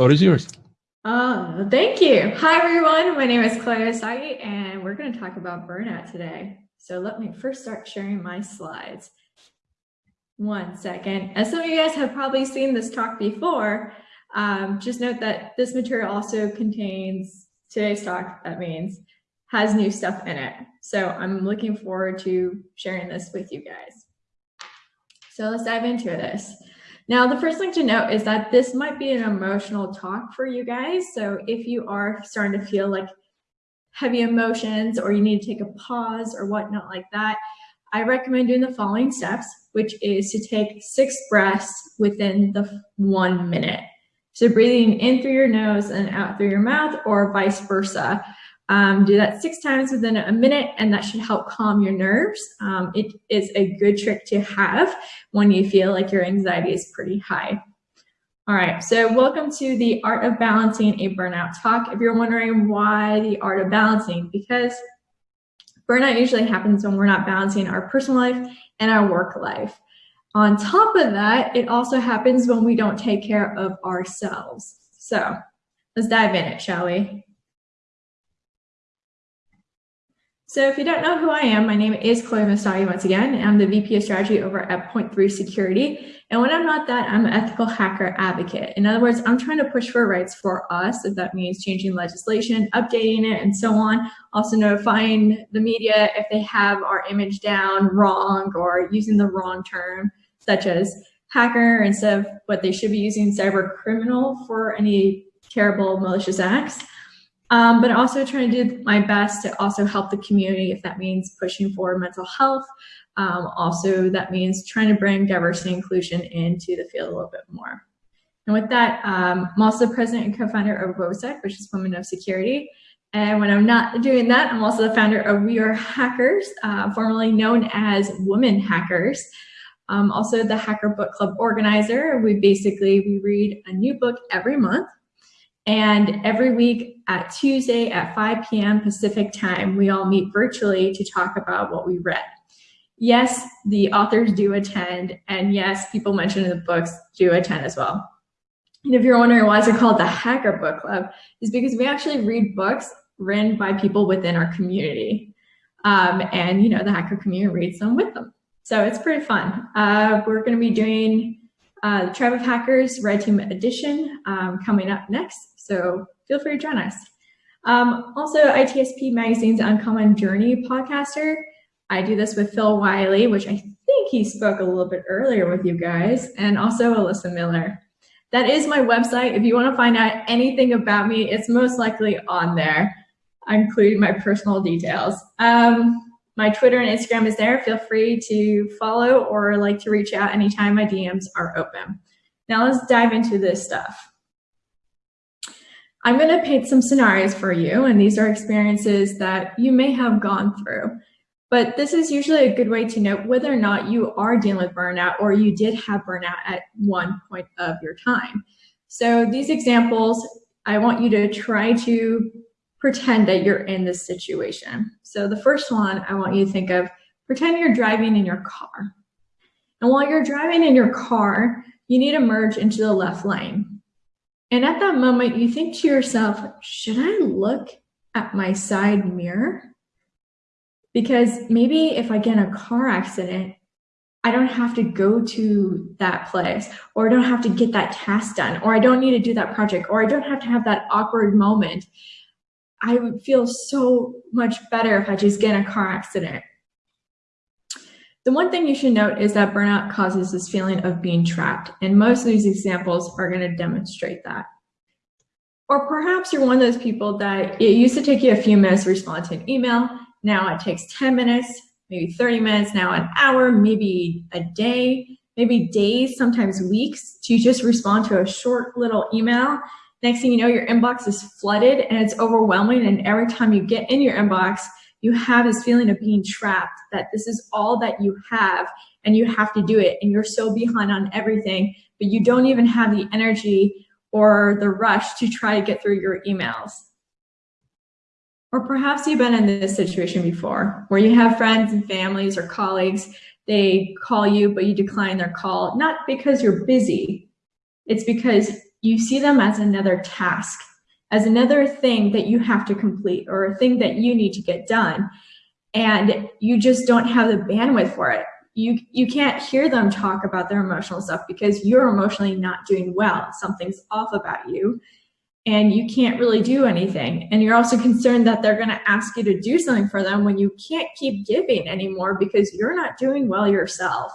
floor is yours. Oh, thank you. Hi, everyone. My name is Chloe Messdaghi, and we're going to talk about burnout today. So let me first start sharing my slides. One second. As some of you guys have probably seen this talk before, um, just note that this material also contains today's talk, that means, has new stuff in it. So I'm looking forward to sharing this with you guys. So let's dive into this. Now, the first thing to note is that this might be an emotional talk for you guys. So if you are starting to feel like heavy emotions or you need to take a pause or whatnot like that, I recommend doing the following steps, which is to take six breaths within the one minute. So breathing in through your nose and out through your mouth or vice versa. Um, do that six times within a minute and that should help calm your nerves. Um, it is a good trick to have when you feel like your anxiety is pretty high. All right, so welcome to the Art of Balancing a Burnout Talk. If you're wondering why the Art of Balancing, because burnout usually happens when we're not balancing our personal life and our work life. On top of that, it also happens when we don't take care of ourselves. So let's dive in it, shall we? So if you don't know who I am, my name is Chloe Messdaghi once again. I'm the VP of Strategy over at Point3 Security. And when I'm not that, I'm an ethical hacker advocate. In other words, I'm trying to push for rights for us, if that means changing legislation, updating it, and so on. Also notifying the media if they have our image down wrong or using the wrong term, such as hacker instead of what they should be using cyber criminal for any terrible malicious acts. Um, but also trying to do my best to also help the community if that means pushing for mental health. Um, also, that means trying to bring diversity and inclusion into the field a little bit more. And with that, um, I'm also president and co-founder of WOSEC, which is Women of Security. And when I'm not doing that, I'm also the founder of We Are Hackers, uh, formerly known as Women Hackers. I'm also the Hacker Book Club organizer. We basically, we read a new book every month and every week at Tuesday at 5 p.m. Pacific time, we all meet virtually to talk about what we read. Yes, the authors do attend, and yes, people mentioned in the books do attend as well. And if you're wondering why is it called the Hacker Book Club, is because we actually read books written by people within our community. Um, and you know, the hacker community reads them with them. So it's pretty fun. Uh, we're gonna be doing uh, the Tribe of Hackers Red Team Edition um, coming up next, so feel free to join us. Um, also, ITSP Magazine's Uncommon Journey podcaster. I do this with Phil Wylie, which I think he spoke a little bit earlier with you guys, and also Alyssa Miller. That is my website. If you want to find out anything about me, it's most likely on there, including my personal details. Um, my Twitter and Instagram is there. Feel free to follow or like to reach out anytime my DMs are open. Now let's dive into this stuff. I'm going to paint some scenarios for you, and these are experiences that you may have gone through. But this is usually a good way to know whether or not you are dealing with burnout or you did have burnout at one point of your time. So these examples, I want you to try to pretend that you're in this situation. So the first one I want you to think of, pretend you're driving in your car. And while you're driving in your car, you need to merge into the left lane. And at that moment, you think to yourself, should I look at my side mirror? Because maybe if I get in a car accident, I don't have to go to that place, or I don't have to get that task done, or I don't need to do that project, or I don't have to have that awkward moment. I would feel so much better if I just get in a car accident. The one thing you should note is that burnout causes this feeling of being trapped, and most of these examples are going to demonstrate that. Or perhaps you're one of those people that it used to take you a few minutes to respond to an email, now it takes 10 minutes, maybe 30 minutes, now an hour, maybe a day, maybe days, sometimes weeks to just respond to a short little email Next thing you know, your inbox is flooded and it's overwhelming. And every time you get in your inbox, you have this feeling of being trapped, that this is all that you have and you have to do it. And you're so behind on everything, but you don't even have the energy or the rush to try to get through your emails. Or perhaps you've been in this situation before where you have friends and families or colleagues, they call you, but you decline their call, not because you're busy, it's because you see them as another task, as another thing that you have to complete or a thing that you need to get done. And you just don't have the bandwidth for it. You, you can't hear them talk about their emotional stuff because you're emotionally not doing well. Something's off about you and you can't really do anything. And you're also concerned that they're going to ask you to do something for them when you can't keep giving anymore because you're not doing well yourself.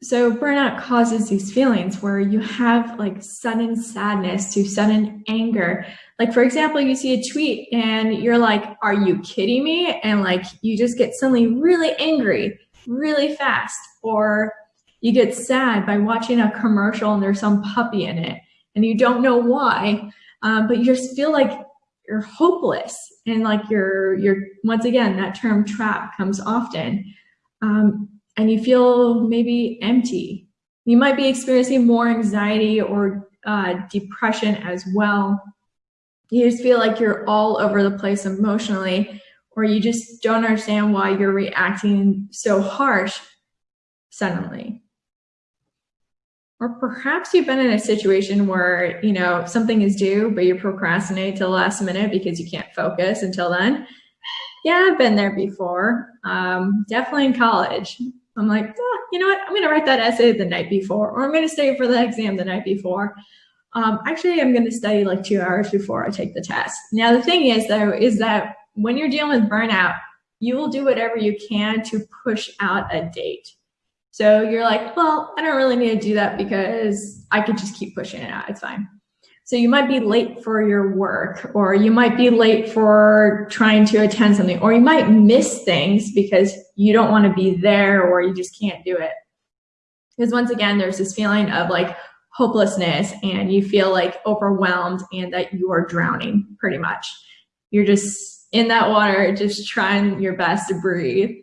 So burnout causes these feelings where you have like sudden sadness to sudden anger. Like for example, you see a tweet and you're like, are you kidding me? And like you just get suddenly really angry really fast. Or you get sad by watching a commercial and there's some puppy in it and you don't know why, um, but you just feel like you're hopeless and like you're, you're once again, that term trap comes often. Um, and you feel maybe empty. You might be experiencing more anxiety or uh, depression as well. You just feel like you're all over the place emotionally, or you just don't understand why you're reacting so harsh suddenly. Or perhaps you've been in a situation where, you know, something is due, but you procrastinate till the last minute because you can't focus until then. Yeah, I've been there before. Um, definitely in college. I'm like, you know what? I'm going to write that essay the night before, or I'm going to study for the exam the night before. Um, actually, I'm going to study like two hours before I take the test. Now, the thing is, though, is that when you're dealing with burnout, you will do whatever you can to push out a date. So you're like, well, I don't really need to do that because I could just keep pushing it out. It's fine. So you might be late for your work, or you might be late for trying to attend something, or you might miss things because you don't want to be there or you just can't do it. Because once again, there's this feeling of like hopelessness and you feel like overwhelmed and that you are drowning pretty much. You're just in that water, just trying your best to breathe.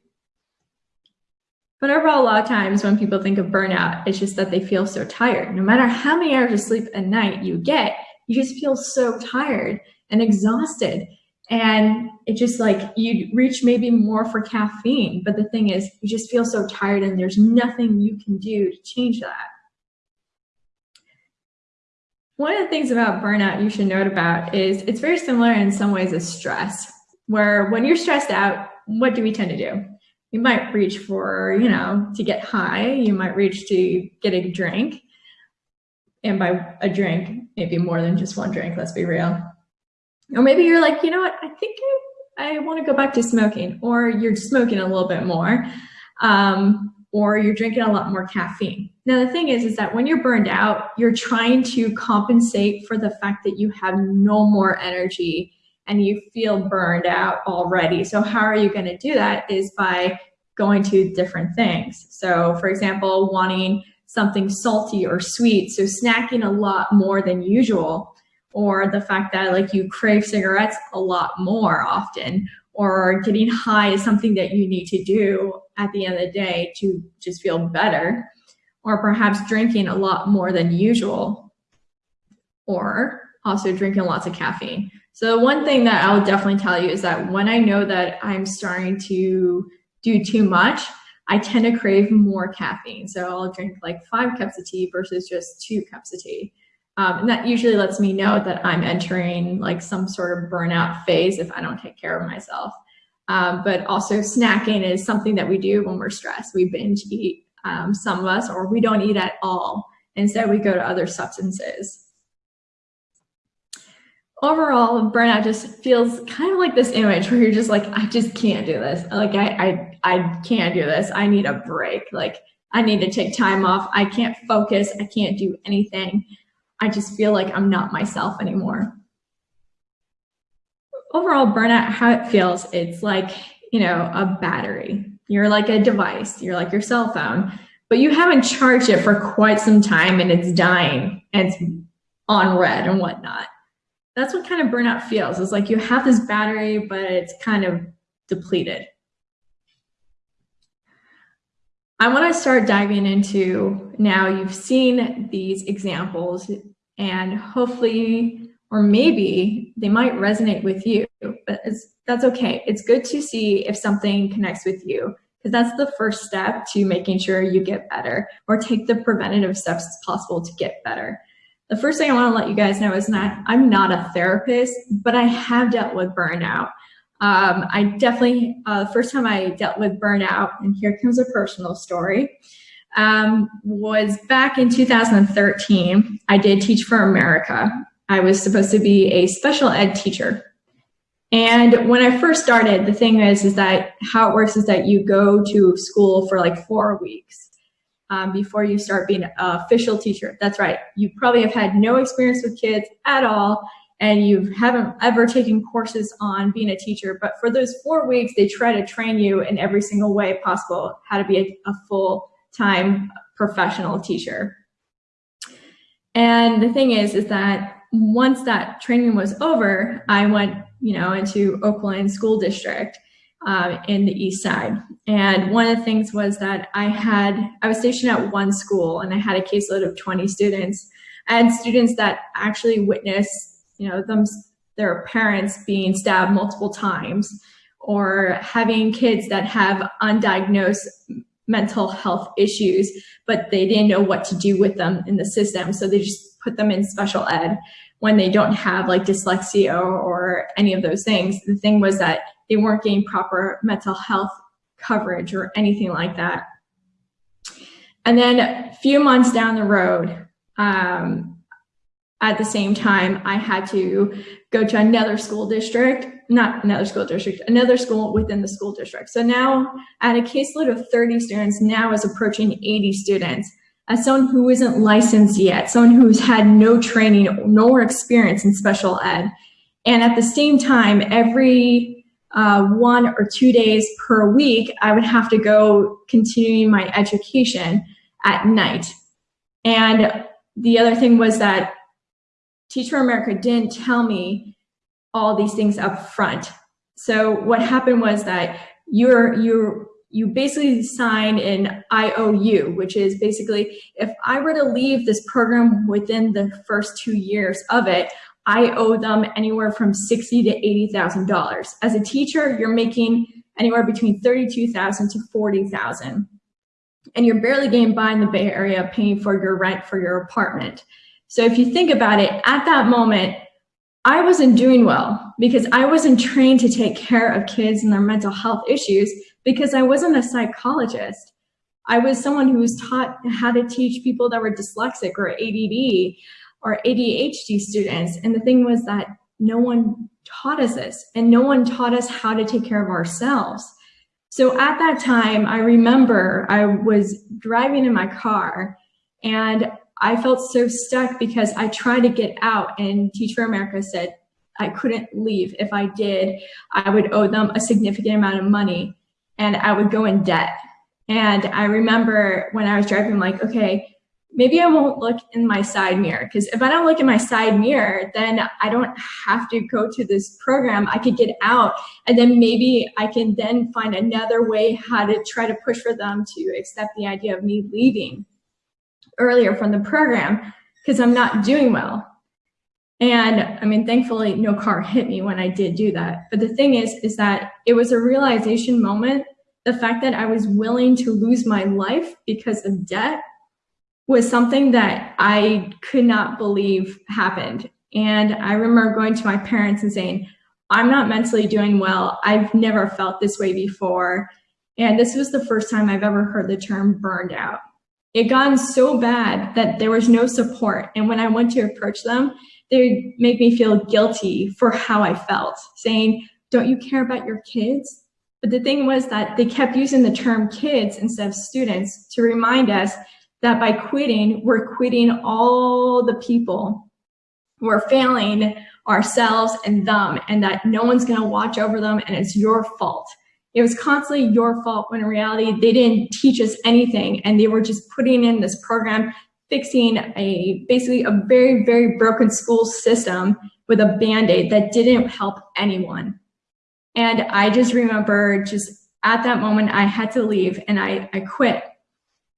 But overall, a lot of times when people think of burnout, it's just that they feel so tired. No matter how many hours of sleep a night you get, you just feel so tired and exhausted. And it just like you reach maybe more for caffeine. But the thing is, you just feel so tired and there's nothing you can do to change that. One of the things about burnout you should note about is it's very similar in some ways as stress, where when you're stressed out, what do we tend to do? you might reach for, you know, to get high, you might reach to get a drink. And by a drink, maybe more than just one drink, let's be real. Or maybe you're like, you know what, I think I, I want to go back to smoking, or you're smoking a little bit more, um, or you're drinking a lot more caffeine. Now, the thing is, is that when you're burned out, you're trying to compensate for the fact that you have no more energy and you feel burned out already. So how are you going to do that is by going to different things. So for example, wanting something salty or sweet, so snacking a lot more than usual, or the fact that like you crave cigarettes a lot more often, or getting high is something that you need to do at the end of the day to just feel better, or perhaps drinking a lot more than usual, or also drinking lots of caffeine. So one thing that I'll definitely tell you is that when I know that I'm starting to do too much, I tend to crave more caffeine. So I'll drink like five cups of tea versus just two cups of tea. Um, and that usually lets me know that I'm entering like some sort of burnout phase if I don't take care of myself. Um, but also snacking is something that we do when we're stressed. We binge eat, um, some of us, or we don't eat at all. Instead, we go to other substances. Overall burnout just feels kind of like this image where you're just like i just can't do this. Like i i, I can't do this. I need a break. Like i need to take time off. I can't focus. I can't do anything i just feel like i'm not myself anymore. Overall burnout how it feels it's like you know a battery. You're like a device. You're like your cell phone. But you haven't charged it for quite some time and it's dying and it's on red and whatnot. That's what kind of burnout feels. It's like you have this battery, but it's kind of depleted. I want to start diving into now you've seen these examples and hopefully, or maybe they might resonate with you, but that's okay. It's good to see if something connects with you because that's the first step to making sure you get better or take the preventative steps as possible to get better. The first thing I want to let you guys know is that I'm not a therapist, but I have dealt with burnout. Um, I definitely, uh, the first time I dealt with burnout, and here comes a personal story, um, was back in 2013. I did Teach for America. I was supposed to be a special ed teacher. And when I first started, the thing is, is that how it works is that you go to school for like four weeks um, before you start being an official teacher. That's right. You probably have had no experience with kids at all, and you haven't ever taken courses on being a teacher. But for those four weeks, they try to train you in every single way possible how to be a, a full-time professional teacher. And the thing is, is that once that training was over, I went, you know, into Oakland School District um, in the east side. And one of the things was that I had, I was stationed at one school and I had a caseload of 20 students. I had students that actually witnessed, you know, them, their parents being stabbed multiple times or having kids that have undiagnosed mental health issues, but they didn't know what to do with them in the system. So they just put them in special ed when they don't have like dyslexia or any of those things. The thing was that they weren't getting proper mental health coverage or anything like that. And then a few months down the road, um, at the same time, I had to go to another school district, not another school district, another school within the school district. So now at a caseload of 30 students, now is approaching 80 students. As someone who isn't licensed yet, someone who's had no training nor experience in special ed. And at the same time, every uh, one or two days per week, I would have to go continuing my education at night. And the other thing was that Teach for America didn't tell me all these things up front. So what happened was that you're, you're, you basically sign an IOU, which is basically if I were to leave this program within the first two years of it, I owe them anywhere from sixty to eighty thousand dollars. As a teacher, you're making anywhere between thirty-two thousand to forty thousand, and you're barely getting by in the Bay Area paying for your rent for your apartment. So if you think about it, at that moment, I wasn't doing well because I wasn't trained to take care of kids and their mental health issues because I wasn't a psychologist. I was someone who was taught how to teach people that were dyslexic or ADD or ADHD students. And the thing was that no one taught us this and no one taught us how to take care of ourselves. So at that time, I remember I was driving in my car and I felt so stuck because I tried to get out and Teach for America said I couldn't leave. If I did, I would owe them a significant amount of money and I would go in debt. And I remember when I was driving, like, okay, maybe I won't look in my side mirror because if I don't look in my side mirror, then I don't have to go to this program. I could get out and then maybe I can then find another way how to try to push for them to accept the idea of me leaving earlier from the program because I'm not doing well. And I mean, thankfully no car hit me when I did do that. But the thing is, is that it was a realization moment. The fact that I was willing to lose my life because of debt was something that I could not believe happened. And I remember going to my parents and saying, I'm not mentally doing well. I've never felt this way before. And this was the first time I've ever heard the term burned out. It got so bad that there was no support. And when I went to approach them, they made me feel guilty for how I felt, saying, don't you care about your kids? But the thing was that they kept using the term kids instead of students to remind us that by quitting, we're quitting all the people. We're failing ourselves and them, and that no one's going to watch over them, and it's your fault. It was constantly your fault when in reality, they didn't teach us anything, and they were just putting in this program, fixing a basically a very, very broken school system with a band-aid that didn't help anyone. And I just remember just at that moment, I had to leave and I, I quit.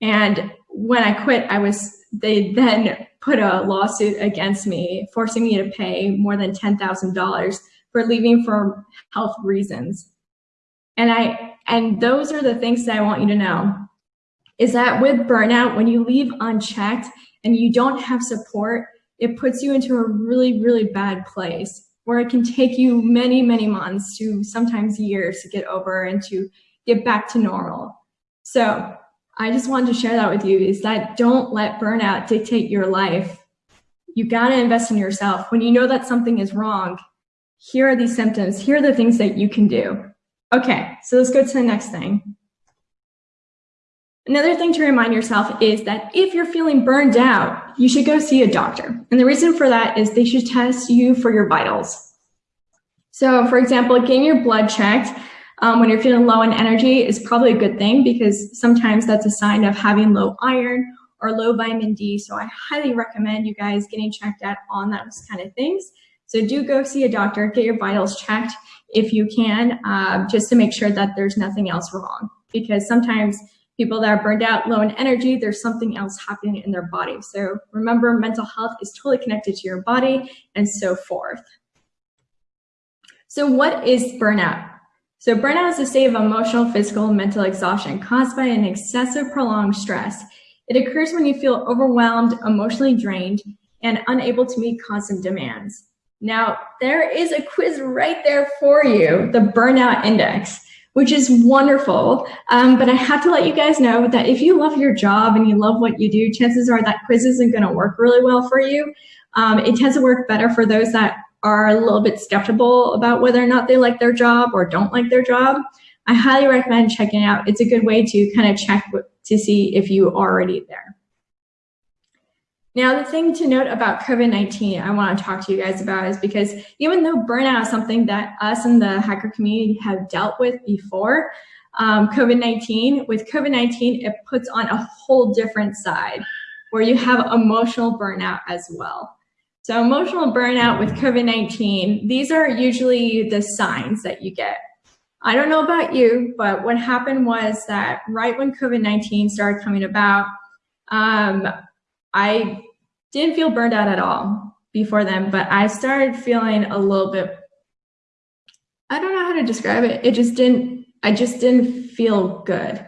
And when I quit, I was, they then put a lawsuit against me, forcing me to pay more than $10,000 for leaving for health reasons. And I, And those are the things that I want you to know is that with burnout, when you leave unchecked and you don't have support, it puts you into a really, really bad place where it can take you many, many months to sometimes years to get over and to get back to normal. So I just wanted to share that with you is that don't let burnout dictate your life. You got to invest in yourself. When you know that something is wrong, here are these symptoms. Here are the things that you can do. Okay, so let's go to the next thing. Another thing to remind yourself is that if you're feeling burned out, you should go see a doctor. And the reason for that is they should test you for your vitals. So for example, getting your blood checked um, when you're feeling low in energy is probably a good thing because sometimes that's a sign of having low iron or low vitamin D. So I highly recommend you guys getting checked out on those kind of things. So do go see a doctor, get your vitals checked if you can, uh, just to make sure that there's nothing else wrong. Because sometimes people that are burned out, low in energy, there's something else happening in their body. So remember, mental health is totally connected to your body and so forth. So what is burnout? So burnout is a state of emotional, physical, mental exhaustion caused by an excessive prolonged stress. It occurs when you feel overwhelmed, emotionally drained, and unable to meet constant demands. Now, there is a quiz right there for you, the Burnout Index, which is wonderful. Um, but I have to let you guys know that if you love your job and you love what you do, chances are that quiz isn't going to work really well for you. Um, it tends to work better for those that are a little bit skeptical about whether or not they like their job or don't like their job. I highly recommend checking it out. It's a good way to kind of check to see if you are already there. Now, the thing to note about COVID-19 I want to talk to you guys about is because even though burnout is something that us in the hacker community have dealt with before, um, COVID-19, with COVID-19, it puts on a whole different side where you have emotional burnout as well. So emotional burnout with COVID-19, these are usually the signs that you get. I don't know about you, but what happened was that right when COVID-19 started coming about, um, I didn't feel burned out at all before then, but I started feeling a little bit, I don't know how to describe it. It just didn't, I just didn't feel good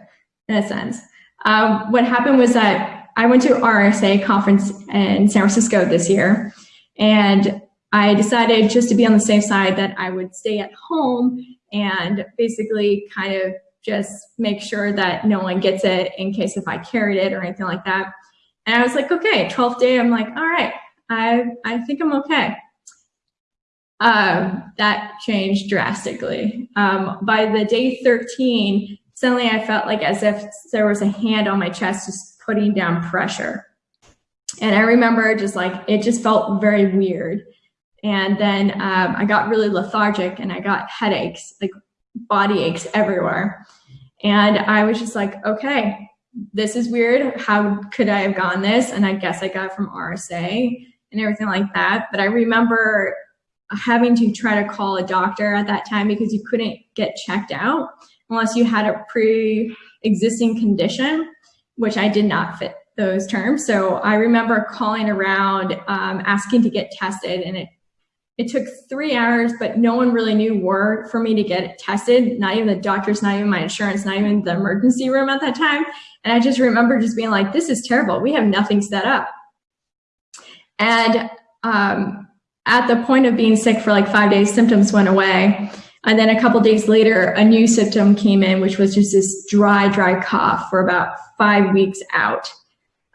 in a sense. Um, what happened was that I went to RSA conference in San Francisco this year, and I decided just to be on the safe side that I would stay at home and basically kind of just make sure that no one gets it in case if I carried it or anything like that. And I was like, okay, 12th day, I'm like, all right, I, I think I'm okay. Um, that changed drastically. Um, by the day 13, suddenly I felt like as if there was a hand on my chest just putting down pressure. And I remember just like, it just felt very weird. And then um, I got really lethargic and I got headaches, like body aches everywhere. And I was just like, okay, this is weird. How could I have gotten this? And I guess I got from RSA and everything like that. But I remember having to try to call a doctor at that time because you couldn't get checked out unless you had a pre-existing condition, which I did not fit those terms. So I remember calling around, um, asking to get tested and it it took three hours, but no one really knew where for me to get tested. Not even the doctors, not even my insurance, not even the emergency room at that time. And I just remember just being like, this is terrible. We have nothing set up. And um, at the point of being sick for like five days, symptoms went away. And then a couple days later, a new symptom came in, which was just this dry, dry cough for about five weeks out.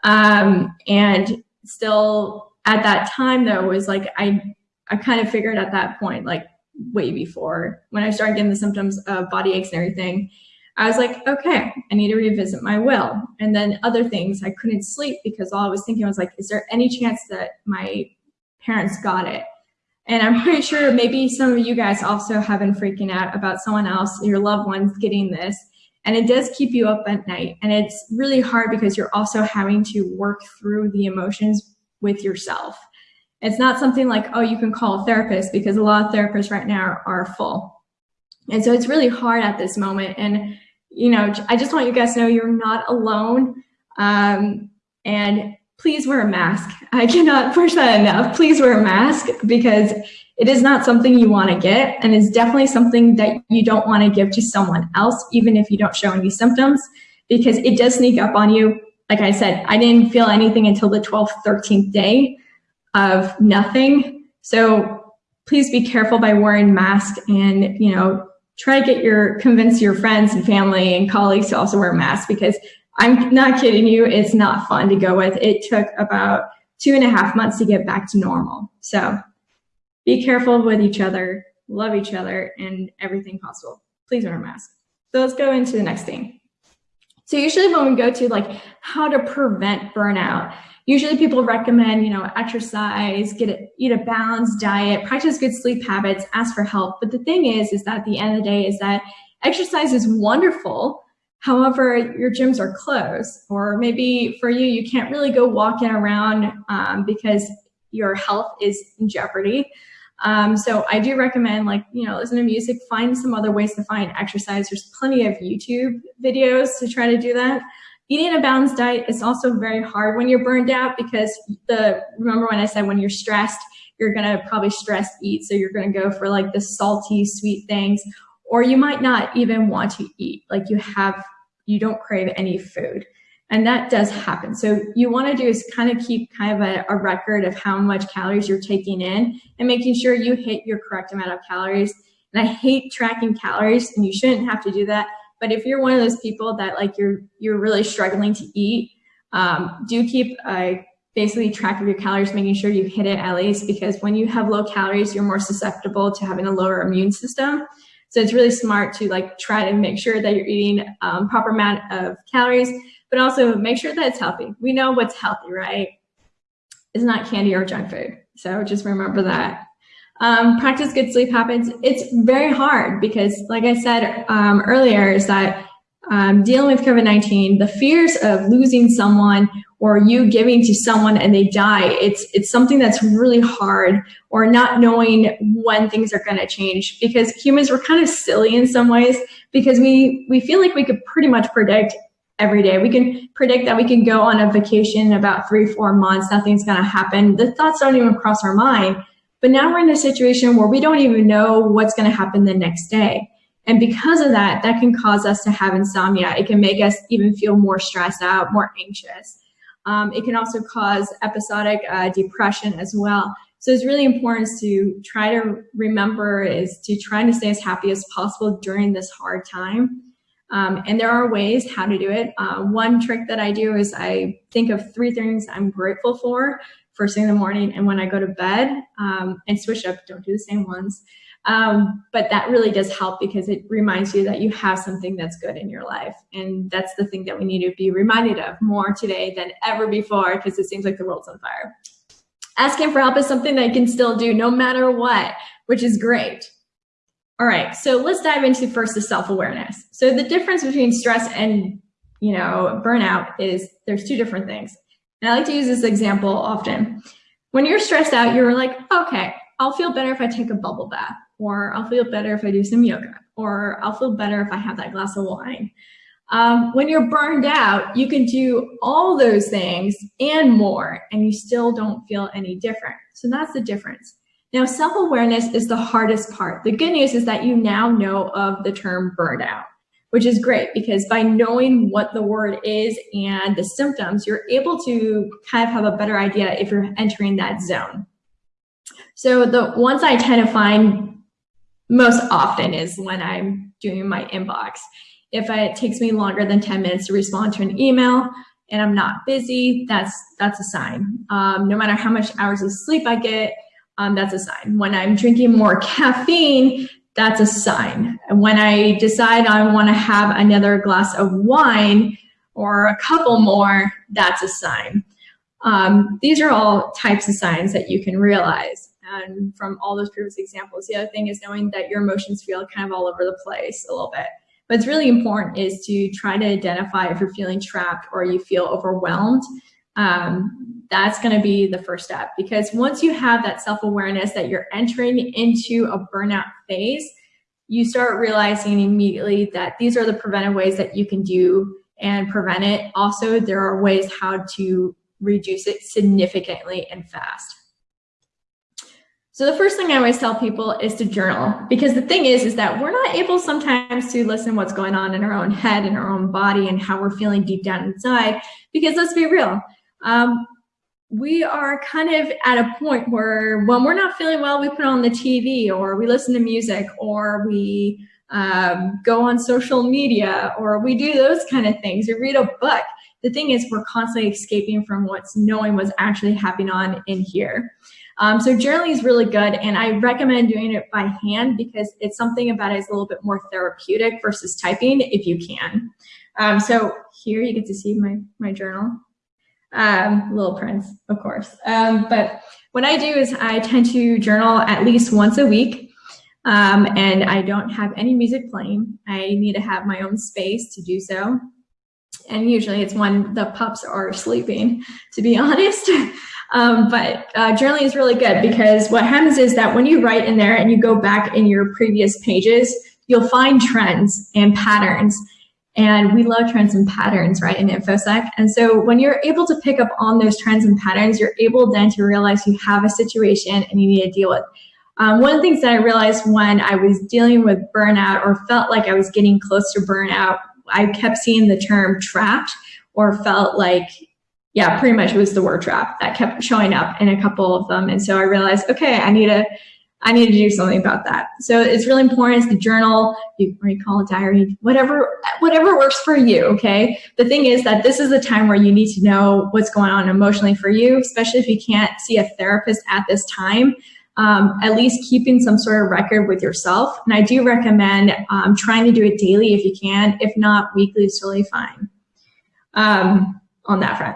Um, and still at that time though, was like, I I kind of figured at that point, like way before when I started getting the symptoms of body aches and everything, I was like, okay, I need to revisit my will. And then other things, I couldn't sleep because all I was thinking was like, is there any chance that my parents got it? And I'm pretty sure maybe some of you guys also have been freaking out about someone else, your loved ones getting this. And it does keep you up at night. And it's really hard because you're also having to work through the emotions with yourself. It's not something like, oh, you can call a therapist because a lot of therapists right now are full. And so it's really hard at this moment. And, you know, I just want you guys to know you're not alone. Um, and please wear a mask. I cannot push that enough. Please wear a mask because it is not something you want to get and it's definitely something that you don't want to give to someone else, even if you don't show any symptoms, because it does sneak up on you. Like I said, I didn't feel anything until the 12th, 13th day of nothing. So please be careful by wearing masks and, you know, try to get your, convince your friends and family and colleagues to also wear masks because I'm not kidding you, it's not fun to go with. It took about two and a half months to get back to normal. So be careful with each other, love each other, and everything possible. Please wear a mask. So let's go into the next thing. So usually when we go to like how to prevent burnout, usually people recommend, you know, exercise, get it, eat a balanced diet, practice good sleep habits, ask for help. But the thing is, is that at the end of the day is that exercise is wonderful. However, your gyms are closed, or maybe for you, you can't really go walking around um, because your health is in jeopardy. Um, so I do recommend like, you know, listen to music, find some other ways to find exercise. There's plenty of YouTube videos to try to do that. Eating a balanced diet is also very hard when you're burned out because the, remember when I said when you're stressed, you're gonna probably stress eat. So you're gonna go for like the salty, sweet things, or you might not even want to eat. Like you have, you don't crave any food. And that does happen. So you want to do is kind of keep kind of a, a, record of how much calories you're taking in and making sure you hit your correct amount of calories. And I hate tracking calories and you shouldn't have to do that. But if you're one of those people that like you're, you're really struggling to eat, um, do keep a basically track of your calories, making sure you hit it at least because when you have low calories, you're more susceptible to having a lower immune system. So it's really smart to like try to make sure that you're eating um, proper amount of calories but also make sure that it's healthy. We know what's healthy, right? It's not candy or junk food. So just remember that. Um, practice good sleep habits. It's very hard because like I said um, earlier is that um, dealing with COVID-19, the fears of losing someone or you giving to someone and they die, it's, it's something that's really hard or not knowing when things are going to change because humans were kind of silly in some ways because we, we feel like we could pretty much predict every day. We can predict that we can go on a vacation in about three, four months, nothing's gonna happen. The thoughts don't even cross our mind. But now we're in a situation where we don't even know what's gonna happen the next day. And because of that, that can cause us to have insomnia. It can make us even feel more stressed out, more anxious. Um, it can also cause episodic uh, depression as well. So it's really important to try to remember is to try to stay as happy as possible during this hard time. Um, and there are ways how to do it. Uh, one trick that I do is I think of three things I'm grateful for first thing in the morning and when I go to bed um, and switch up, don't do the same ones. Um, but that really does help because it reminds you that you have something that's good in your life. And that's the thing that we need to be reminded of more today than ever before because it seems like the world's on fire. Asking for help is something that you can still do no matter what, which is great. All right, so let's dive into first the self-awareness. So the difference between stress and, you know, burnout is there's two different things. And I like to use this example often. When you're stressed out, you're like, okay, I'll feel better if I take a bubble bath, or I'll feel better if I do some yoga, or I'll feel better if I have that glass of wine. Um, when you're burned out, you can do all those things and more, and you still don't feel any different. So that's the difference. Now, self-awareness is the hardest part. The good news is that you now know of the term burnout, which is great because by knowing what the word is and the symptoms, you're able to kind of have a better idea if you're entering that zone. So the ones I tend to find most often is when I'm doing my inbox. If it takes me longer than 10 minutes to respond to an email and I'm not busy, that's, that's a sign. Um, no matter how much hours of sleep I get, um, that's a sign. When I'm drinking more caffeine, that's a sign. And when I decide I want to have another glass of wine or a couple more, that's a sign. Um, these are all types of signs that you can realize. And from all those previous examples, the other thing is knowing that your emotions feel kind of all over the place a little bit. But it's really important is to try to identify if you're feeling trapped or you feel overwhelmed um, that's going to be the first step because once you have that self-awareness that you're entering into a burnout phase, you start realizing immediately that these are the preventive ways that you can do and prevent it. Also, there are ways how to reduce it significantly and fast. So the first thing I always tell people is to journal because the thing is, is that we're not able sometimes to listen what's going on in our own head and our own body and how we're feeling deep down inside. Because let's be real, um, we are kind of at a point where when we're not feeling well, we put on the TV or we listen to music or we um, go on social media or we do those kind of things. We read a book. The thing is, we're constantly escaping from what's knowing what's actually happening on in here. Um, so journaling is really good and I recommend doing it by hand because it's something about it is a little bit more therapeutic versus typing if you can. Um, so here you get to see my, my journal. Um, Little Prince, of course. Um, but what I do is I tend to journal at least once a week. Um, and I don't have any music playing. I need to have my own space to do so. And usually it's when the pups are sleeping, to be honest. Um, but uh, journaling is really good because what happens is that when you write in there and you go back in your previous pages, you'll find trends and patterns. And we love trends and patterns, right, in InfoSec. And so when you're able to pick up on those trends and patterns, you're able then to realize you have a situation and you need to deal with. Um, one of the things that I realized when I was dealing with burnout or felt like I was getting close to burnout, I kept seeing the term trapped or felt like yeah, pretty much it was the word trap that kept showing up in a couple of them. And so I realized, okay, I need to, I need to do something about that. So it's really important is the journal, you, or you call it diary, whatever, whatever works for you, okay? The thing is that this is a time where you need to know what's going on emotionally for you, especially if you can't see a therapist at this time. Um, at least keeping some sort of record with yourself. And I do recommend um, trying to do it daily if you can. If not, weekly is totally fine um, on that front.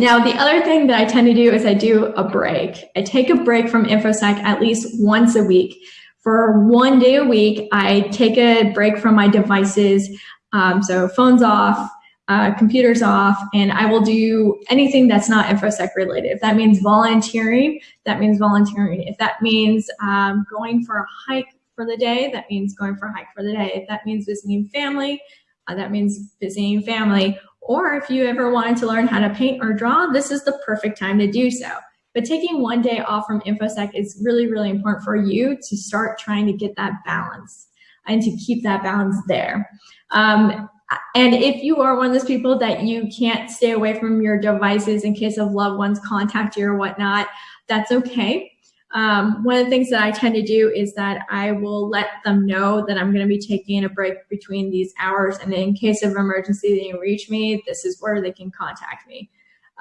Now, the other thing that I tend to do is I do a break. I take a break from InfoSec at least once a week. For one day a week, I take a break from my devices. Um, so phones off, uh, computers off, and I will do anything that's not InfoSec related. If that means volunteering, that means volunteering. If that means um, going for a hike for the day, that means going for a hike for the day. If that means visiting family, uh, that means visiting family or if you ever wanted to learn how to paint or draw, this is the perfect time to do so. But taking one day off from InfoSec is really, really important for you to start trying to get that balance and to keep that balance there. Um, and if you are one of those people that you can't stay away from your devices in case of loved ones contact you or whatnot, that's okay. Um, one of the things that I tend to do is that I will let them know that I'm going to be taking a break between these hours. And in case of emergency, they can reach me, this is where they can contact me.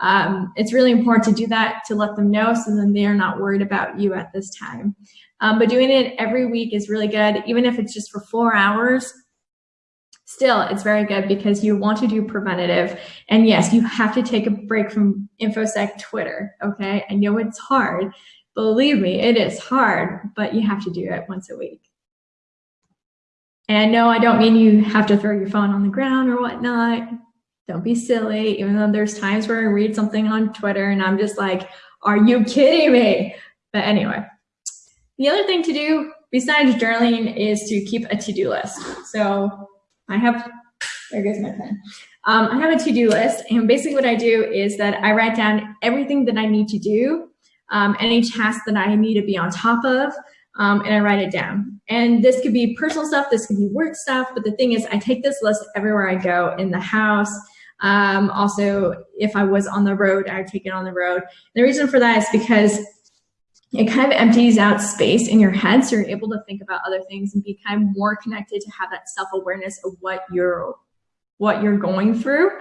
Um, it's really important to do that to let them know so then they're not worried about you at this time. Um, but doing it every week is really good, even if it's just for four hours. Still, it's very good because you want to do preventative. And yes, you have to take a break from InfoSec Twitter, okay? I know it's hard Believe me, it is hard, but you have to do it once a week. And no, I don't mean you have to throw your phone on the ground or whatnot. Don't be silly, even though there's times where I read something on Twitter and I'm just like, are you kidding me? But anyway, the other thing to do besides journaling is to keep a to-do list. So I have, there goes my pen. Um, I have a to-do list and basically what I do is that I write down everything that I need to do um, any task that I need to be on top of, um, and I write it down. And this could be personal stuff, this could be work stuff, but the thing is I take this list everywhere I go in the house. Um, also, if I was on the road, I would take it on the road. The reason for that is because it kind of empties out space in your head so you're able to think about other things and be kind of more connected to have that self-awareness of what you're what you're going through.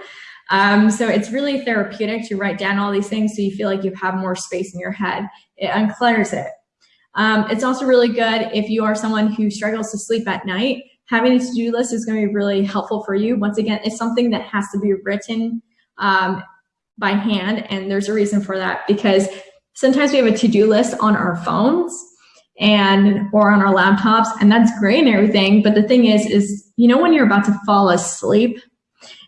Um, so it's really therapeutic to write down all these things so you feel like you have more space in your head. It unclutters it. Um, it's also really good if you are someone who struggles to sleep at night. Having a to-do list is going to be really helpful for you. Once again, it's something that has to be written um, by hand, and there's a reason for that because sometimes we have a to-do list on our phones and or on our laptops, and that's great and everything. But the thing is, is you know when you're about to fall asleep,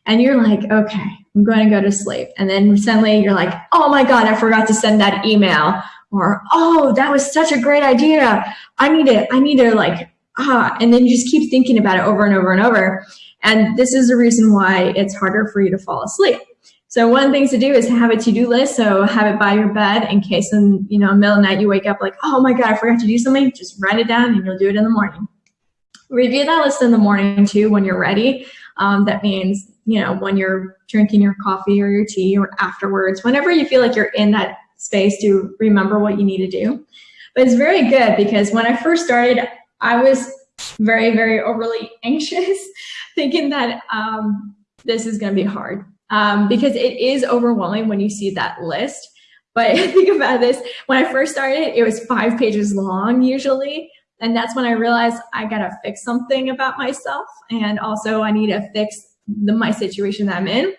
and you're like, okay, I'm going to go to sleep. And then suddenly you're like, oh my God, I forgot to send that email. Or, oh, that was such a great idea. I need to, I need to like, ah, and then you just keep thinking about it over and over and over. And this is the reason why it's harder for you to fall asleep. So one of the things to do is have a to-do list. So have it by your bed in case in you know middle of the night you wake up like, oh my god, I forgot to do something. Just write it down and you'll do it in the morning. Review that list in the morning too when you're ready. Um, that means you know when you're drinking your coffee or your tea or afterwards, whenever you feel like you're in that space to remember what you need to do. But it's very good because when I first started, I was very, very overly anxious, thinking that um, this is going to be hard um, because it is overwhelming when you see that list. But think about this, when I first started, it was five pages long usually. And that's when I realized I got to fix something about myself. And also I need to fix the, my situation that I'm in.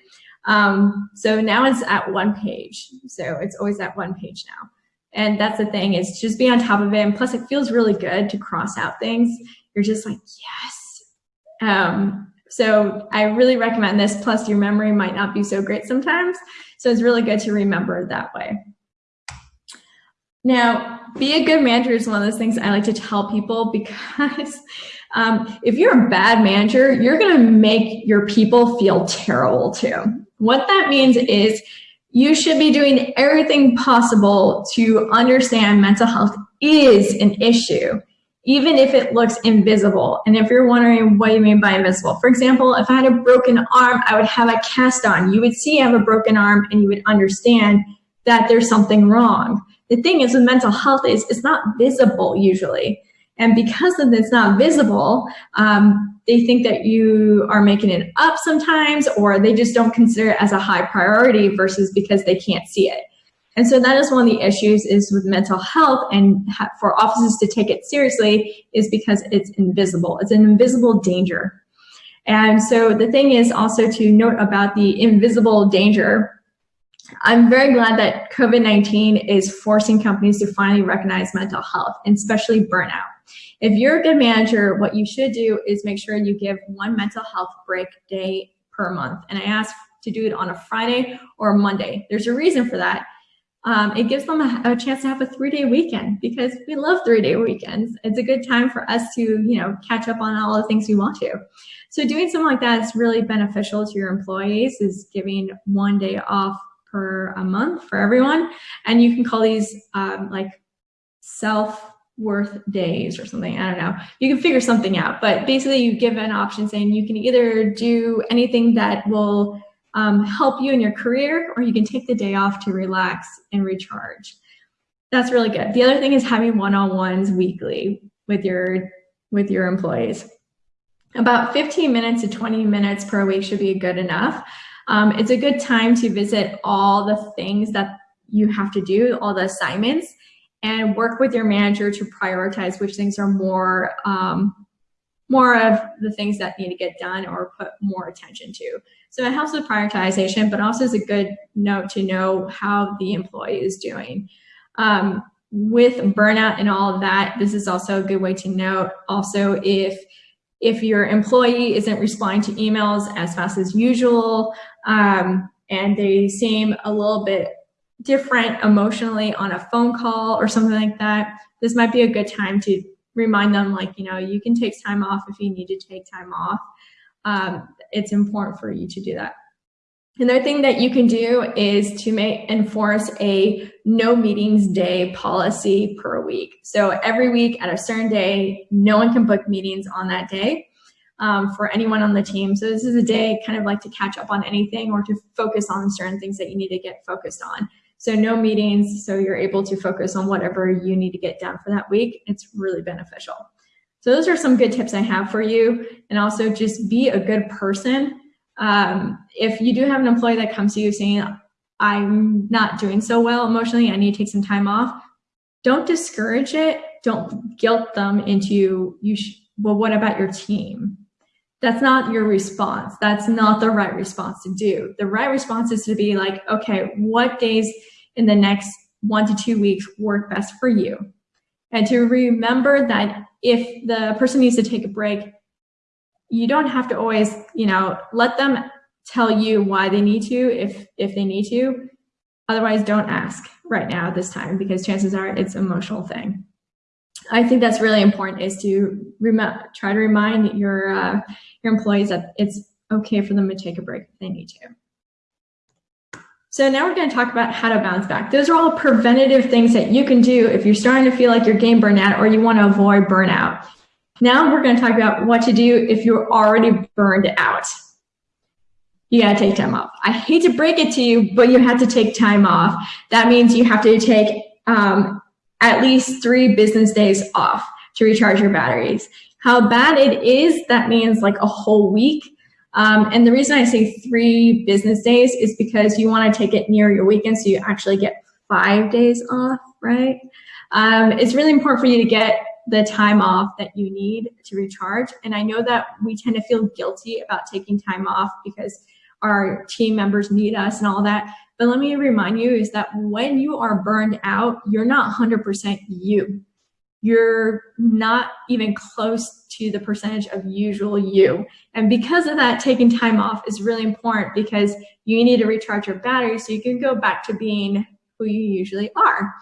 Um, so now it's at one page. So it's always at one page now. And that's the thing is just be on top of it. And plus it feels really good to cross out things. You're just like, yes. Um, so I really recommend this. Plus your memory might not be so great sometimes. So it's really good to remember that way. Now, be a good manager is one of those things I like to tell people because um, if you're a bad manager, you're going to make your people feel terrible too. What that means is you should be doing everything possible to understand mental health is an issue, even if it looks invisible. And if you're wondering what you mean by invisible, for example, if I had a broken arm, I would have a cast on. You would see I have a broken arm and you would understand that there's something wrong. The thing is with mental health is it's not visible usually. And because of it's not visible, um, they think that you are making it up sometimes, or they just don't consider it as a high priority versus because they can't see it. And so that is one of the issues is with mental health and for offices to take it seriously is because it's invisible. It's an invisible danger. And so the thing is also to note about the invisible danger. I'm very glad that COVID-19 is forcing companies to finally recognize mental health, and especially burnout. If you're a good manager, what you should do is make sure you give one mental health break day per month. And I ask to do it on a Friday or a Monday. There's a reason for that. Um, it gives them a, a, chance to have a three-day weekend because we love three-day weekends. It's a good time for us to, you know, catch up on all the things we want to. So doing something like that is really beneficial to your employees, is giving one day off per a month for everyone. And you can call these um, like self worth days or something. I don't know. You can figure something out, but basically you give an option saying you can either do anything that will um, help you in your career or you can take the day off to relax and recharge. That's really good. The other thing is having one-on-ones weekly with your with your employees. About 15 minutes to 20 minutes per week should be good enough. Um, it's a good time to visit all the things that you have to do, all the assignments, and work with your manager to prioritize which things are more um, more of the things that need to get done or put more attention to. So it helps with prioritization, but also is a good note to know how the employee is doing. Um, with burnout and all of that, this is also a good way to note also if if your employee isn't responding to emails as fast as usual um, and they seem a little bit different emotionally on a phone call or something like that, this might be a good time to remind them like, you know, you can take time off if you need to take time off. Um, it's important for you to do that. Another thing that you can do is to make enforce a no meetings day policy per week. So every week at a certain day, no one can book meetings on that day um, for anyone on the team. So this is a day kind of like to catch up on anything or to focus on certain things that you need to get focused on. So no meetings, so you're able to focus on whatever you need to get done for that week. It's really beneficial. So those are some good tips I have for you. And also just be a good person. Um, if you do have an employee that comes to you saying, I'm not doing so well emotionally, I need to take some time off, don't discourage it. Don't guilt them into, you well, what about your team? That's not your response. That's not the right response to do. The right response is to be like, okay, what days in the next one to two weeks work best for you. And to remember that if the person needs to take a break, you don't have to always, you know, let them tell you why they need to if if they need to. Otherwise, don't ask right now at this time because chances are it's an emotional thing. I think that's really important is to try to remind your uh, your employees that it's okay for them to take a break if they need to. So now we're going to talk about how to bounce back. Those are all preventative things that you can do if you're starting to feel like you're getting burned out or you want to avoid burnout. Now we're going to talk about what to do if you're already burned out. You got to take time off. I hate to break it to you, but you have to take time off. That means you have to take um, at least three business days off to recharge your batteries. How bad it is, that means like a whole week. Um, and the reason I say three business days is because you want to take it near your weekend so you actually get five days off, right? Um, it's really important for you to get the time off that you need to recharge. And I know that we tend to feel guilty about taking time off because our team members need us and all that. But let me remind you is that when you are burned out, you're not 100% you. You're not even close to the percentage of usual you. And because of that, taking time off is really important because you need to recharge your battery so you can go back to being who you usually are.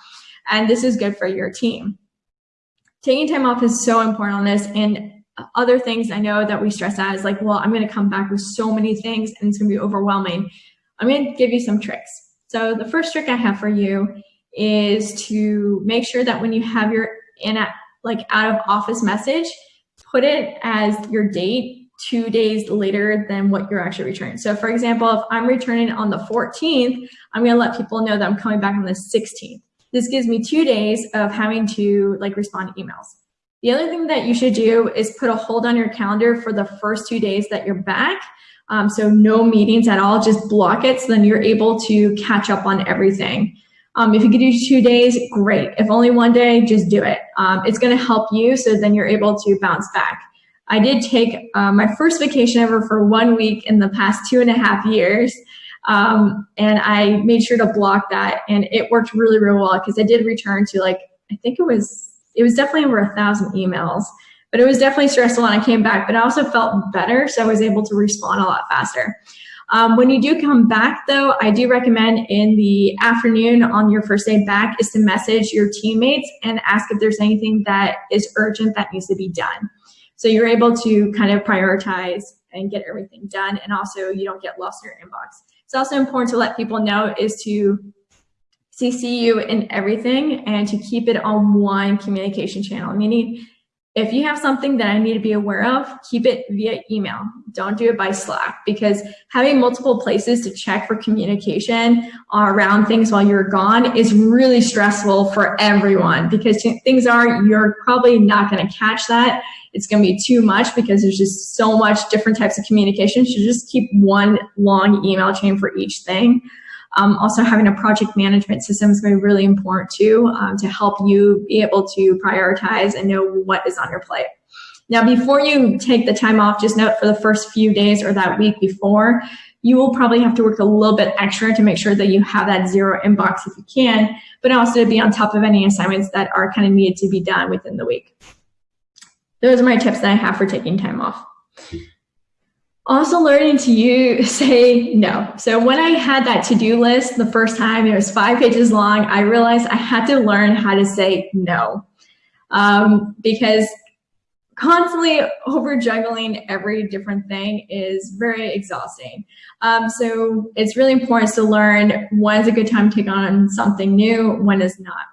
And this is good for your team. Taking time off is so important on this. And other things I know that we stress out is like, well, I'm going to come back with so many things and it's going to be overwhelming. I'm going to give you some tricks. So the first trick I have for you is to make sure that when you have your in a, like out of office message, put it as your date two days later than what you're actually returning. So for example, if I'm returning on the 14th, I'm gonna let people know that I'm coming back on the 16th. This gives me two days of having to like respond to emails. The other thing that you should do is put a hold on your calendar for the first two days that you're back. Um, so no meetings at all, just block it so then you're able to catch up on everything. Um, if you could do two days, great. If only one day, just do it. Um, it's going to help you so then you're able to bounce back. I did take uh, my first vacation ever for one week in the past two and a half years. Um, and I made sure to block that and it worked really, really well because I did return to like, I think it was, it was definitely over a thousand emails, but it was definitely stressful when I came back, but I also felt better. So I was able to respond a lot faster. Um, when you do come back though, I do recommend in the afternoon on your first day back is to message your teammates and ask if there's anything that is urgent that needs to be done. So you're able to kind of prioritize and get everything done and also you don't get lost in your inbox. It's also important to let people know is to CC you in everything and to keep it on one communication channel, meaning if you have something that I need to be aware of, keep it via email. Don't do it by Slack because having multiple places to check for communication around things while you're gone is really stressful for everyone because things are, you're probably not going to catch that. It's going to be too much because there's just so much different types of communication. So just keep one long email chain for each thing. Um, also having a project management system is going to be really important too um, to help you be able to prioritize and know what is on your plate. Now, before you take the time off, just note for the first few days or that week before, you will probably have to work a little bit extra to make sure that you have that zero inbox if you can, but also to be on top of any assignments that are kind of needed to be done within the week. Those are my tips that I have for taking time off also learning to use say no. So when I had that to-do list the first time, it was five pages long, I realized I had to learn how to say no. Um, because constantly over juggling every different thing is very exhausting. Um, so it's really important to learn when's a good time to take on something new, when is not.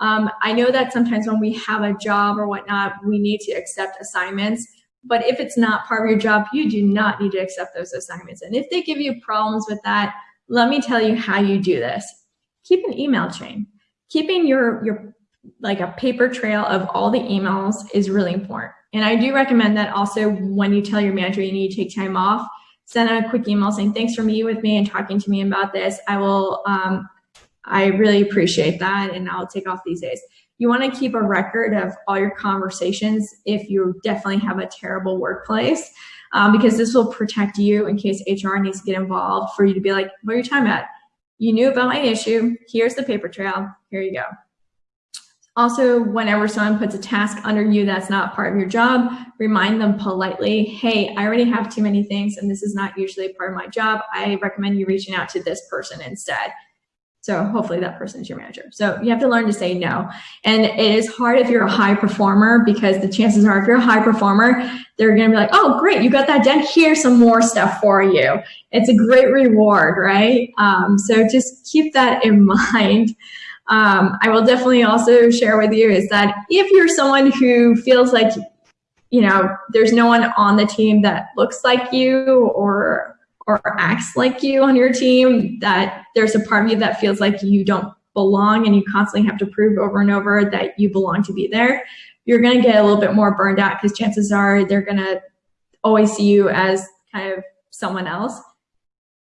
Um, I know that sometimes when we have a job or whatnot, we need to accept assignments. But if it's not part of your job, you do not need to accept those assignments. And if they give you problems with that, let me tell you how you do this. Keep an email chain. Keeping your, your like a paper trail of all the emails is really important. And I do recommend that also when you tell your manager you need to take time off, send a quick email saying, thanks for meeting with me and talking to me about this. I will, um, I really appreciate that and I'll take off these days. You want to keep a record of all your conversations if you definitely have a terrible workplace, um, because this will protect you in case HR needs to get involved for you to be like, what are you talking about? You knew about my issue. Here's the paper trail. Here you go. Also, whenever someone puts a task under you that's not part of your job, remind them politely, hey, I already have too many things and this is not usually part of my job. I recommend you reaching out to this person instead. So hopefully that person is your manager. So you have to learn to say no. And it is hard if you're a high performer because the chances are if you're a high performer, they're going to be like, oh, great, you got that done. Here's some more stuff for you. It's a great reward, right? Um, so just keep that in mind. Um, I will definitely also share with you is that if you're someone who feels like, you know, there's no one on the team that looks like you or or acts like you on your team, that there's a part of you that feels like you don't belong and you constantly have to prove over and over that you belong to be there, you're going to get a little bit more burned out because chances are they're going to always see you as kind of someone else.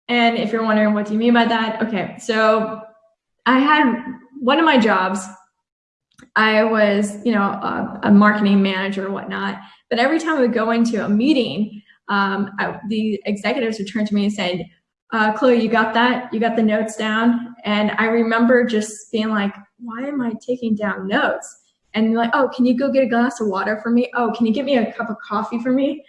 And if you're wondering what do you mean by that? Okay, so I had one of my jobs, I was, you know, a, a marketing manager or whatnot, but every time I would go into a meeting, um, I, the executives would turn to me and say, uh, Chloe, you got that? You got the notes down? And I remember just being like, why am I taking down notes? And like, oh, can you go get a glass of water for me? Oh, can you get me a cup of coffee for me?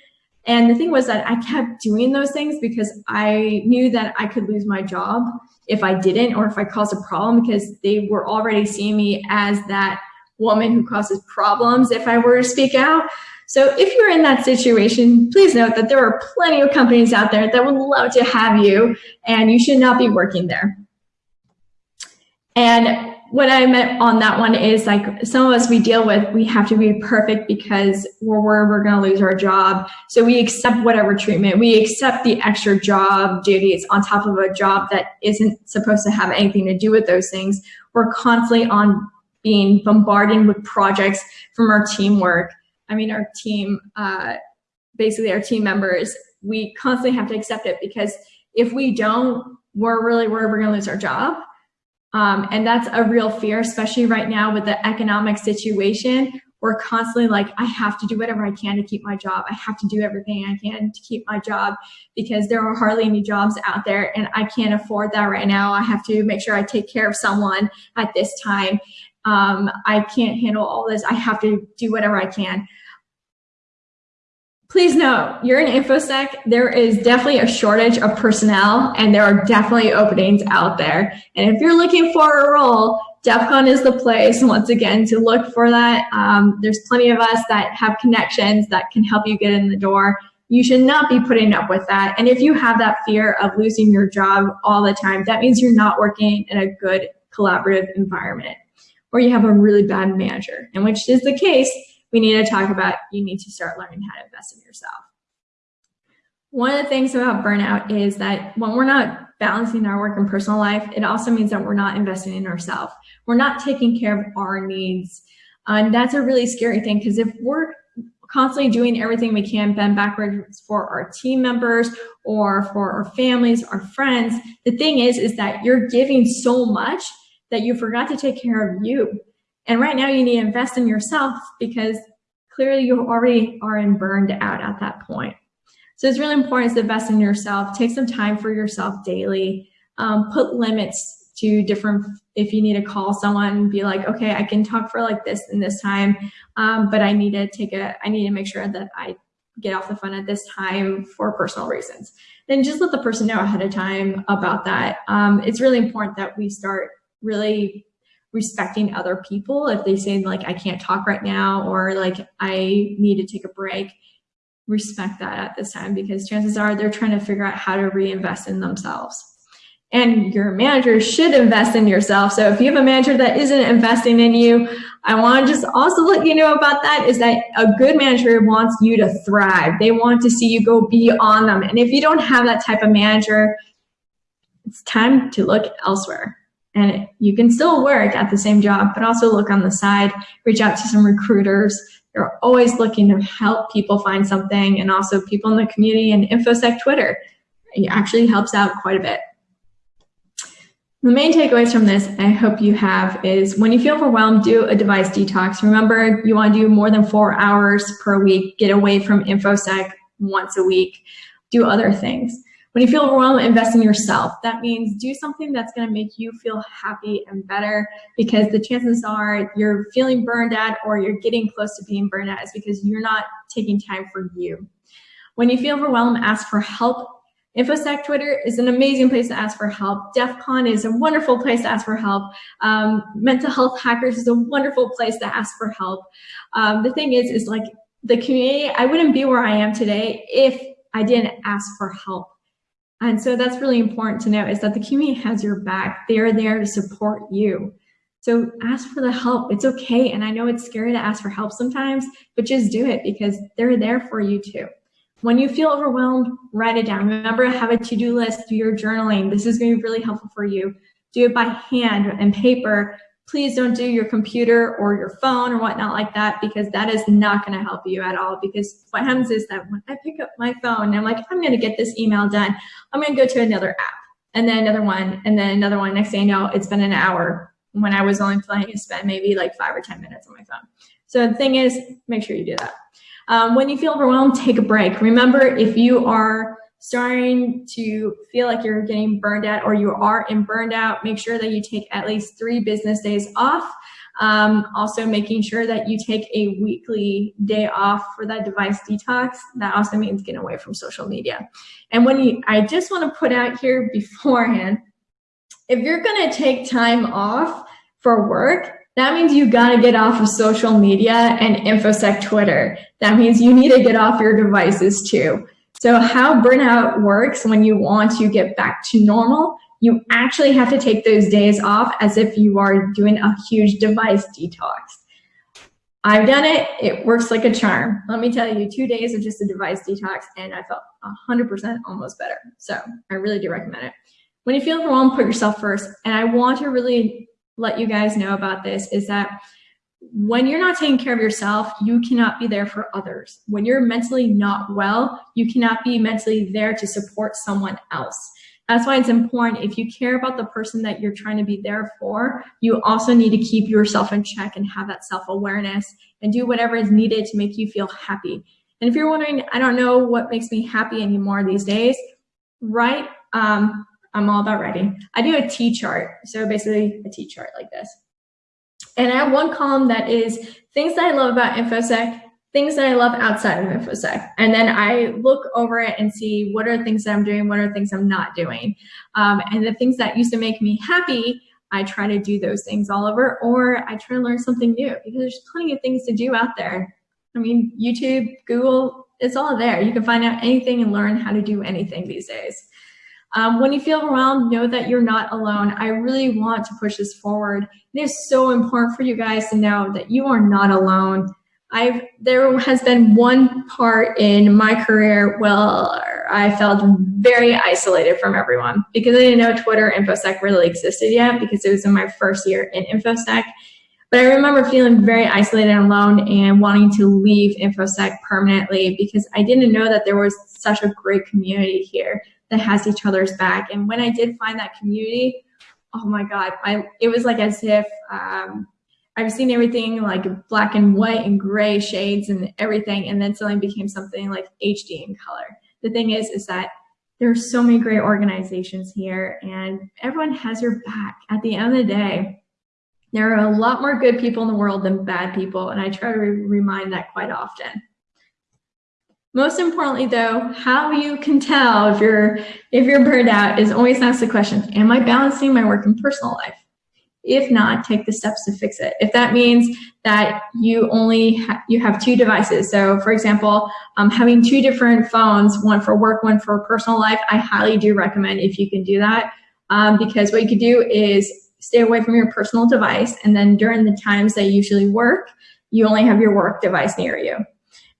And the thing was that I kept doing those things because I knew that I could lose my job if I didn't or if I caused a problem because they were already seeing me as that woman who causes problems if I were to speak out. So if you're in that situation, please note that there are plenty of companies out there that would love to have you and you should not be working there. And what I meant on that one is like some of us we deal with, we have to be perfect because we're worried we're going to lose our job. So we accept whatever treatment, we accept the extra job duties on top of a job that isn't supposed to have anything to do with those things. We're constantly on being bombarded with projects from our teamwork I mean, our team, uh, basically our team members, we constantly have to accept it because if we don't, we're really worried we're going to lose our job. Um, and that's a real fear, especially right now with the economic situation. We're constantly like, I have to do whatever I can to keep my job. I have to do everything I can to keep my job because there are hardly any jobs out there and I can't afford that right now. I have to make sure I take care of someone at this time. Um, I can't handle all this. I have to do whatever I can. Please note, you're in InfoSec, there is definitely a shortage of personnel and there are definitely openings out there. And if you're looking for a role, DEF CON is the place, once again, to look for that. Um, there's plenty of us that have connections that can help you get in the door. You should not be putting up with that. And if you have that fear of losing your job all the time, that means you're not working in a good collaborative environment or you have a really bad manager, and which is the case we need to talk about you need to start learning how to invest in yourself. One of the things about burnout is that when we're not balancing our work and personal life, it also means that we're not investing in ourselves. We're not taking care of our needs. And that's a really scary thing because if we're constantly doing everything we can bend backwards for our team members or for our families, our friends, the thing is, is that you're giving so much that you forgot to take care of you. And right now you need to invest in yourself because clearly you already are in burned out at that point. So it's really important to invest in yourself. Take some time for yourself daily. Um, put limits to different, if you need to call someone, be like, okay, I can talk for like this and this time, um, but I need to take a, I need to make sure that I get off the phone at this time for personal reasons. Then just let the person know ahead of time about that. Um, it's really important that we start really respecting other people. If they say like i can't talk right now or like i need to take a break respect that at this time because chances are they're trying to figure out how to reinvest in themselves. And your manager should invest in yourself. So if you have a manager that isn't investing in you i want to just also let you know about that is that a good manager wants you to thrive. They want to see you go beyond them. And if you don't have that type of manager it's time to look elsewhere and you can still work at the same job, but also look on the side, reach out to some recruiters. They're always looking to help people find something and also people in the community and InfoSec Twitter. It actually helps out quite a bit. The main takeaways from this, I hope you have, is when you feel overwhelmed, do a device detox. Remember, you want to do more than four hours per week. Get away from InfoSec once a week. Do other things. When you feel overwhelmed, invest in yourself. That means do something that's going to make you feel happy and better because the chances are you're feeling burned out or you're getting close to being burned out is because you're not taking time for you. When you feel overwhelmed, ask for help. InfoSec Twitter is an amazing place to ask for help. DEF CON is a wonderful place to ask for help. Um, Mental Health Hackers is a wonderful place to ask for help. Um, the thing is, is like the community, I wouldn't be where I am today if I didn't ask for help. And so that's really important to know is that the community has your back. They are there to support you. So ask for the help. It's okay. And I know it's scary to ask for help sometimes, but just do it because they're there for you too. When you feel overwhelmed, write it down. Remember, have a to-do list, do your journaling. This is going to be really helpful for you. Do it by hand and paper. Please don't do your computer or your phone or whatnot like that because that is not going to help you at all. Because what happens is that when I pick up my phone and I'm like, I'm going to get this email done, I'm going to go to another app and then another one and then another one. Next thing you know, it's been an hour when I was only planning to spend maybe like five or 10 minutes on my phone. So the thing is, make sure you do that. Um, when you feel overwhelmed, take a break. Remember, if you are starting to feel like you're getting burned out or you are in burned out, make sure that you take at least three business days off. Um, also making sure that you take a weekly day off for that device detox. That also means getting away from social media. And when you, I just want to put out here beforehand, if you're going to take time off for work, that means you got to get off of social media and InfoSec Twitter. That means you need to get off your devices too. So how burnout works when you want to get back to normal, you actually have to take those days off as if you are doing a huge device detox. I've done it. It works like a charm. Let me tell you, two days of just a device detox and I felt 100% almost better. So I really do recommend it. When you feel overwhelmed, put yourself first. And I want to really let you guys know about this is that when you're not taking care of yourself, you cannot be there for others. When you're mentally not well, you cannot be mentally there to support someone else. That's why it's important if you care about the person that you're trying to be there for, you also need to keep yourself in check and have that self-awareness and do whatever is needed to make you feel happy. And if you're wondering, I don't know what makes me happy anymore these days, write um, I'm all about writing. I do a T chart. So basically a T chart like this. And I have one column that is things that I love about InfoSec, things that I love outside of InfoSec. And then I look over it and see what are things that I'm doing, what are things I'm not doing. Um, and the things that used to make me happy, I try to do those things all over, or I try to learn something new because there's plenty of things to do out there. I mean, YouTube, Google, it's all there. You can find out anything and learn how to do anything these days. Um, when you feel overwhelmed, know that you're not alone. I really want to push this forward. It is so important for you guys to know that you are not alone. I've there has been one part in my career where I felt very isolated from everyone because I didn't know Twitter InfoSec really existed yet because it was in my first year in InfoSec. But I remember feeling very isolated and alone and wanting to leave InfoSec permanently because I didn't know that there was such a great community here that has each other's back. And when I did find that community, oh my God, I, it was like as if um, I've seen everything like black and white and gray shades and everything, and then suddenly became something like HD in color. The thing is, is that there are so many great organizations here and everyone has your back. At the end of the day, there are a lot more good people in the world than bad people, and I try to re remind that quite often. Most importantly though, how you can tell if you're, if you're burned out is always ask the question, am I balancing my work and personal life? If not, take the steps to fix it. If that means that you only ha you have two devices, so for example, um, having two different phones, one for work, one for personal life, I highly do recommend if you can do that, um, because what you could do is stay away from your personal device, and then during the times that you usually work, you only have your work device near you.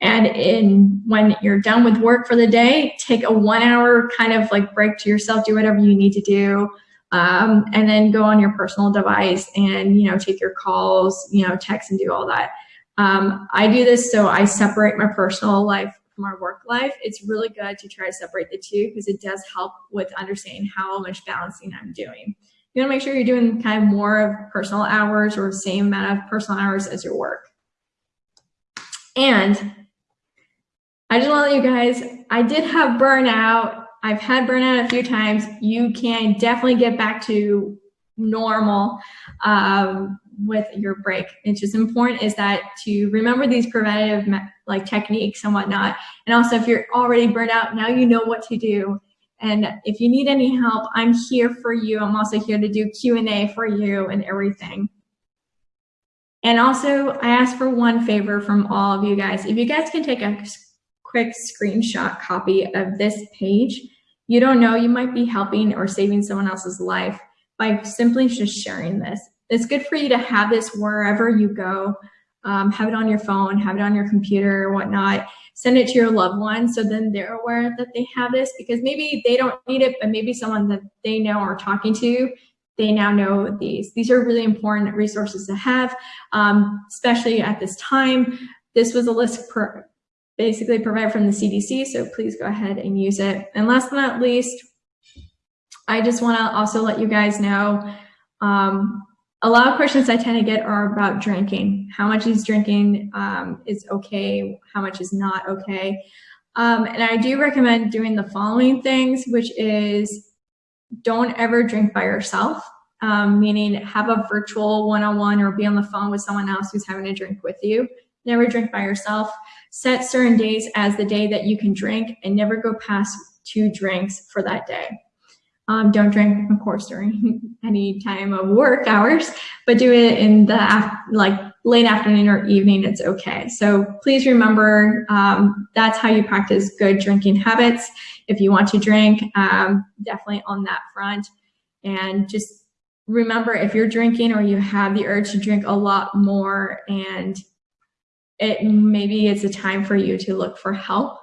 And in when you're done with work for the day, take a one hour kind of like break to yourself, do whatever you need to do. Um, and then go on your personal device and, you know, take your calls, you know, text and do all that. Um, I do this so I separate my personal life from our work life. It's really good to try to separate the two because it does help with understanding how much balancing I'm doing. You want to make sure you're doing kind of more of personal hours or same amount of personal hours as your work. And I just want to let you guys, I did have burnout. I've had burnout a few times. You can definitely get back to normal um, with your break. It's just important is that to remember these preventative like techniques and whatnot. And also if you're already burned out, now you know what to do And if you need any help, I'm here for you. I'm also here to do Q&A for you and everything. And also, I ask for one favor from all of you guys. If you guys can take a quick screenshot copy of this page, you don't know, you might be helping or saving someone else's life by simply just sharing this. It's good for you to have this wherever you go. Um, have it on your phone, have it on your computer whatnot. Send it to your loved ones so then they're aware that they have this because maybe they don't need it, but maybe someone that they know or talking to they now know these. These are really important resources to have, um, especially at this time. This was a list per, basically provided from the CDC, so please go ahead and use it. And last but not least, I just want to also let you guys know um, a lot of questions I tend to get are about drinking. How much is drinking um, is okay, how much is not okay. Um, and I do recommend doing the following things, which is don't ever drink by yourself, um, meaning have a virtual one-on-one or be on the phone with someone else who's having a drink with you. Never drink by yourself. Set certain days as the day that you can drink and never go past two drinks for that day. Um, don't drink, of course, during any time of work hours, but do it in the like late afternoon or evening. It's okay. So please remember um, that's how you practice good drinking habits. If you want to drink, um, definitely on that front, and just remember if you're drinking or you have the urge to drink a lot more, and it maybe it's a time for you to look for help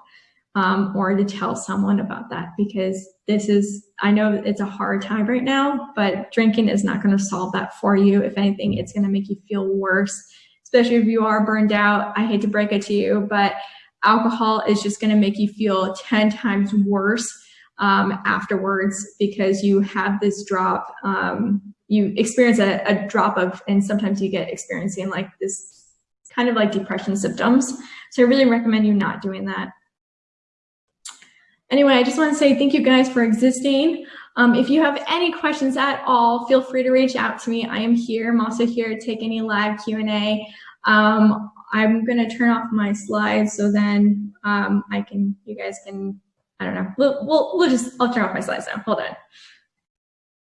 um, or to tell someone about that because this is, I know it's a hard time right now, but drinking is not going to solve that for you. If anything, it's going to make you feel worse, especially if you are burned out. I hate to break it to you, but alcohol is just going to make you feel 10 times worse um, afterwards because you have this drop, um, you experience a, a drop of, and sometimes you get experiencing like this kind of like depression symptoms. So I really recommend you not doing that. Anyway, I just want to say thank you guys for existing. Um, if you have any questions at all, feel free to reach out to me. I am here. I'm also here to take any live Q&A. Um, I'm going to turn off my slides so then um, I can, you guys can, I don't know, we'll, we'll, we'll just, I'll turn off my slides now. Hold on.